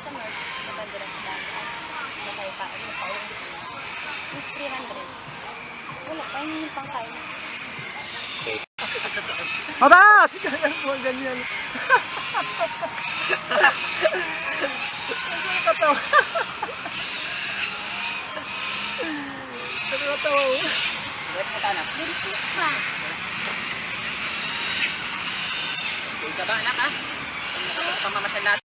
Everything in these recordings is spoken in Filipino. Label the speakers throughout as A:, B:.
A: sa North, matagura sa Bataan, matay pa, matay dito. Is 300. Wala, ayun yung pangkain.
B: Ganyan po, ganyan.
C: Ah?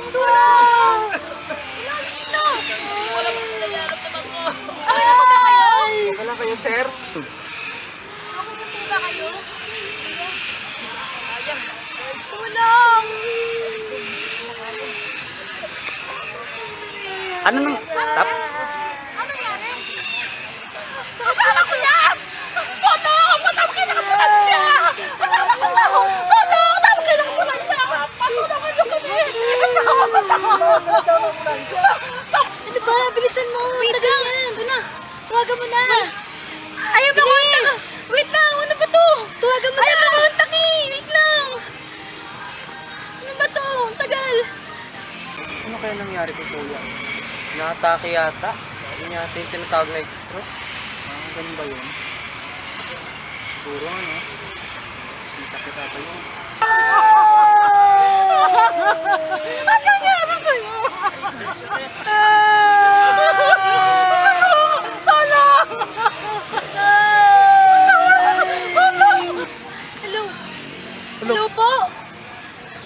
D: Tulong, tulong! Tulong
C: dito!
D: Ako na ba kayo?
E: Wala kayo, sir? Ako
D: na ba kayo? Tulong! Ano nang... Tap? Ano nangyari? Kasama ko yan! Tulong! Matawag kayo nakapunan siya! Kasama ko na! Tulong! Tawag kayo nakapunan siya! Patulungan niyo kami! Kasama ko na!
A: Ano ba? Bilisan mo! Wait lang! Ito
D: na!
A: Tawagan mo na!
D: Ayaw ba kontak? Wait lang! Ano ba to?
A: Tawagan mo na! Ayaw ba kontak
D: eh! Wait lang! Ano ba to? Ang Tagal! Ano
E: kaya nangyari kay Kuya? Naatake yata. Yun yata yung tinatawag na stroke. Ah, ganun ba yun? Siguro ano? May sakit ata yun.
D: po!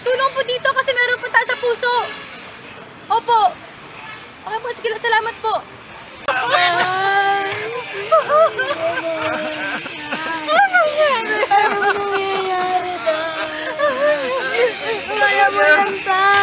D: Tulong po dito kasi meron po tayo sa puso! Opo! Okay po, sige, salamat po! Ano Kaya mo lang
A: tayo!